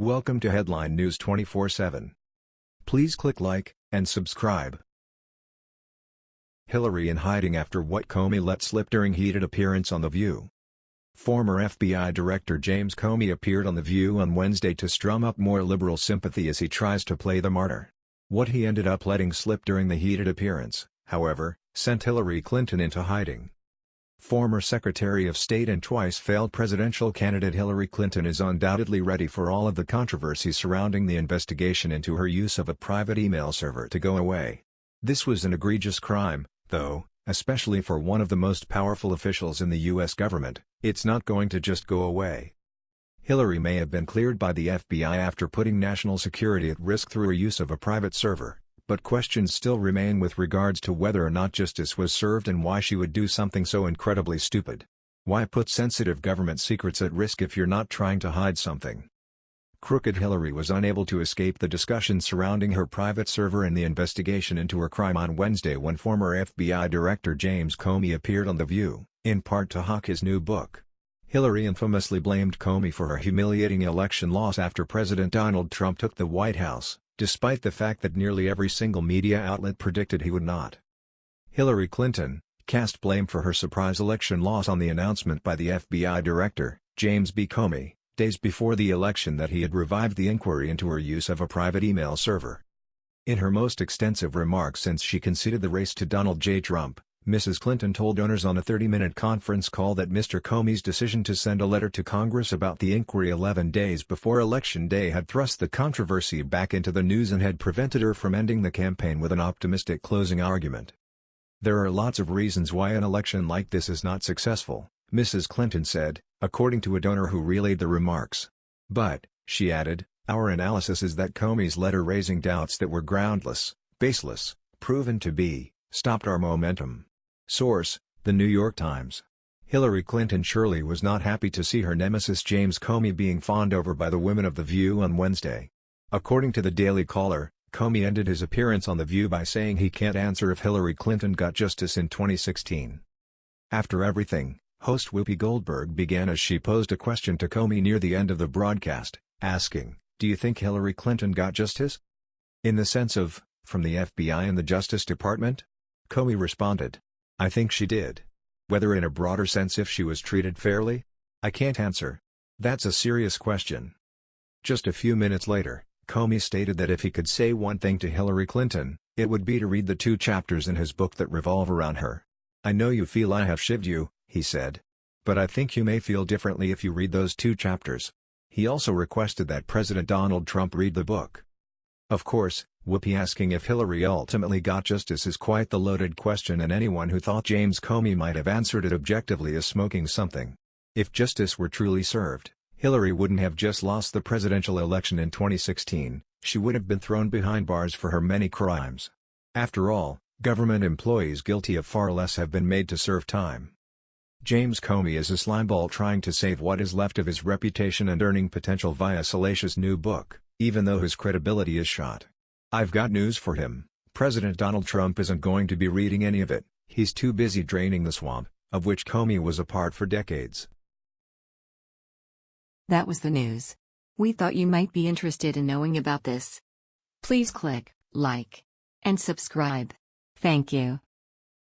Welcome to Headline News 24/7. Please click like and subscribe. Hillary in hiding after what Comey let slip during heated appearance on The View. Former FBI Director James Comey appeared on The View on Wednesday to strum up more liberal sympathy as he tries to play the martyr. What he ended up letting slip during the heated appearance, however, sent Hillary Clinton into hiding. Former Secretary of State and twice failed presidential candidate Hillary Clinton is undoubtedly ready for all of the controversy surrounding the investigation into her use of a private email server to go away. This was an egregious crime, though, especially for one of the most powerful officials in the U.S. government, it's not going to just go away. Hillary may have been cleared by the FBI after putting national security at risk through her use of a private server but questions still remain with regards to whether or not justice was served and why she would do something so incredibly stupid. Why put sensitive government secrets at risk if you're not trying to hide something? Crooked Hillary was unable to escape the discussion surrounding her private server and the investigation into her crime on Wednesday when former FBI Director James Comey appeared on The View, in part to hawk his new book. Hillary infamously blamed Comey for her humiliating election loss after President Donald Trump took the White House despite the fact that nearly every single media outlet predicted he would not. Hillary Clinton, cast blame for her surprise election loss on the announcement by the FBI director, James B. Comey, days before the election that he had revived the inquiry into her use of a private email server. In her most extensive remarks since she conceded the race to Donald J. Trump, Mrs. Clinton told donors on a 30-minute conference call that Mr. Comey's decision to send a letter to Congress about the inquiry 11 days before Election Day had thrust the controversy back into the news and had prevented her from ending the campaign with an optimistic closing argument. There are lots of reasons why an election like this is not successful, Mrs. Clinton said, according to a donor who relayed the remarks. But, she added, our analysis is that Comey's letter raising doubts that were groundless, baseless, proven to be, stopped our momentum. Source, The New York Times. Hillary Clinton surely was not happy to see her nemesis James Comey being fawned over by the women of The View on Wednesday. According to the Daily Caller, Comey ended his appearance on The View by saying he can't answer if Hillary Clinton got justice in 2016. After everything, host Whoopi Goldberg began as she posed a question to Comey near the end of the broadcast, asking, Do you think Hillary Clinton got justice? In the sense of, from the FBI and the Justice Department? Comey responded, I think she did. Whether in a broader sense if she was treated fairly? I can't answer. That's a serious question. Just a few minutes later, Comey stated that if he could say one thing to Hillary Clinton, it would be to read the two chapters in his book that revolve around her. I know you feel I have shivved you, he said. But I think you may feel differently if you read those two chapters. He also requested that President Donald Trump read the book. Of course, Whoopi asking if Hillary ultimately got justice is quite the loaded question and anyone who thought James Comey might have answered it objectively is smoking something. If justice were truly served, Hillary wouldn't have just lost the presidential election in 2016, she would have been thrown behind bars for her many crimes. After all, government employees guilty of far less have been made to serve time. James Comey is a slimeball trying to save what is left of his reputation and earning potential via salacious new book, even though his credibility is shot. I've got news for him, President Donald Trump isn't going to be reading any of it, he's too busy draining the swamp, of which Comey was a part for decades. That was the news. We thought you might be interested in knowing about this. Please click like and subscribe. Thank you.